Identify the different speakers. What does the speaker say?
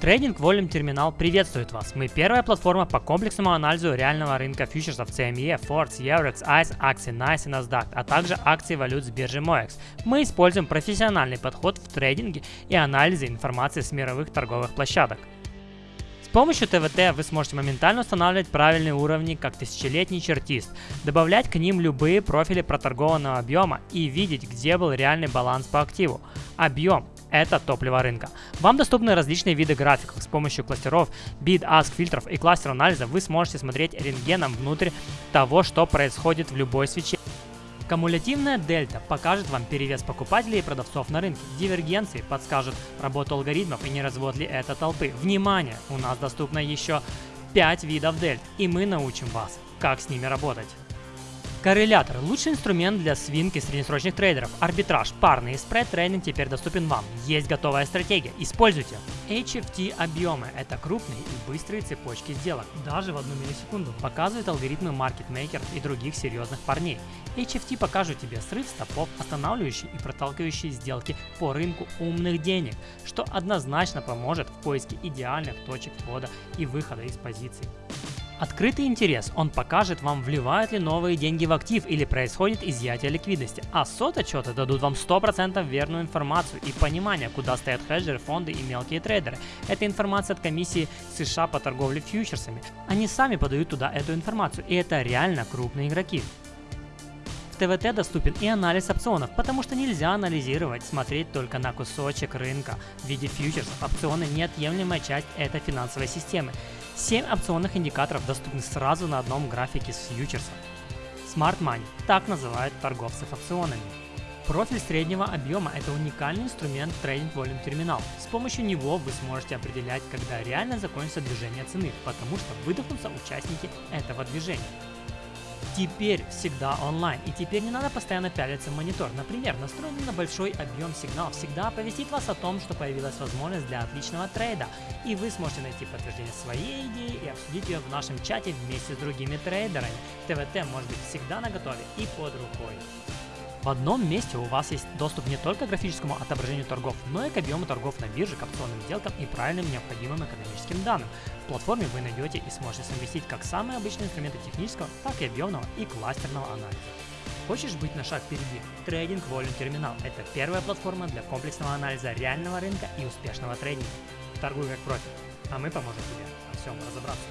Speaker 1: Trading Volume Terminal приветствует вас. Мы первая платформа по комплексному анализу реального рынка фьючерсов CME, Forex, Eurex, ICE, акций NICE и NASDAQ, а также акций валют с биржи MOEX. Мы используем профессиональный подход в трейдинге и анализе информации с мировых торговых площадок. С помощью ТВТ вы сможете моментально устанавливать правильные уровни, как тысячелетний чертист, добавлять к ним любые профили проторгованного объема и видеть, где был реальный баланс по активу. Объем это топливо рынка. Вам доступны различные виды графиков. С помощью кластеров, bid, ask, фильтров и кластер анализа вы сможете смотреть рентгеном внутрь того, что происходит в любой свече. Кумулятивная дельта покажет вам перевес покупателей и продавцов на рынке. Дивергенции подскажут работу алгоритмов и не развод ли это толпы. Внимание! У нас доступно еще 5 видов дельт, и мы научим вас, как с ними работать. Коррелятор – лучший инструмент для свинки среднесрочных трейдеров. Арбитраж, парный и спред-трейдинг теперь доступен вам. Есть готовая стратегия. Используйте. HFT объемы – это крупные и быстрые цепочки сделок. Даже в одну миллисекунду показывают алгоритмы маркетмейкеров и других серьезных парней. HFT покажут тебе срыв стопов, останавливающие и проталкивающие сделки по рынку умных денег, что однозначно поможет в поиске идеальных точек входа и выхода из позиций. Открытый интерес. Он покажет вам, вливают ли новые деньги в актив или происходит изъятие ликвидности. А сот-отчеты дадут вам 100% верную информацию и понимание, куда стоят хеджеры, фонды и мелкие трейдеры. Это информация от комиссии США по торговле фьючерсами. Они сами подают туда эту информацию, и это реально крупные игроки. ТВТ доступен и анализ опционов, потому что нельзя анализировать, смотреть только на кусочек рынка в виде фьючерсов. Опционы – неотъемлемая часть этой финансовой системы. 7 опционных индикаторов доступны сразу на одном графике с фьючерсом. Smart Money – так называют торговцев опционами. Профиль среднего объема – это уникальный инструмент Trading Volume Terminal. С помощью него вы сможете определять, когда реально закончится движение цены, потому что выдохнутся участники этого движения теперь всегда онлайн. И теперь не надо постоянно пялиться в монитор. Например, настроенный на большой объем сигнал всегда оповестит вас о том, что появилась возможность для отличного трейда. И вы сможете найти подтверждение своей идеи и обсудить ее в нашем чате вместе с другими трейдерами. ТВТ может быть всегда на готове и под рукой. В одном месте у вас есть доступ не только к графическому отображению торгов, но и к объему торгов на бирже, к опционным сделкам и правильным необходимым экономическим данным. В платформе вы найдете и сможете совместить как самые обычные инструменты технического, так и объемного и кластерного анализа. Хочешь быть на шаг впереди? Трейдинг Volume Terminal – это первая платформа для комплексного анализа реального рынка и успешного трейдинга. Торгуй как профи, а мы поможем тебе во всем разобраться.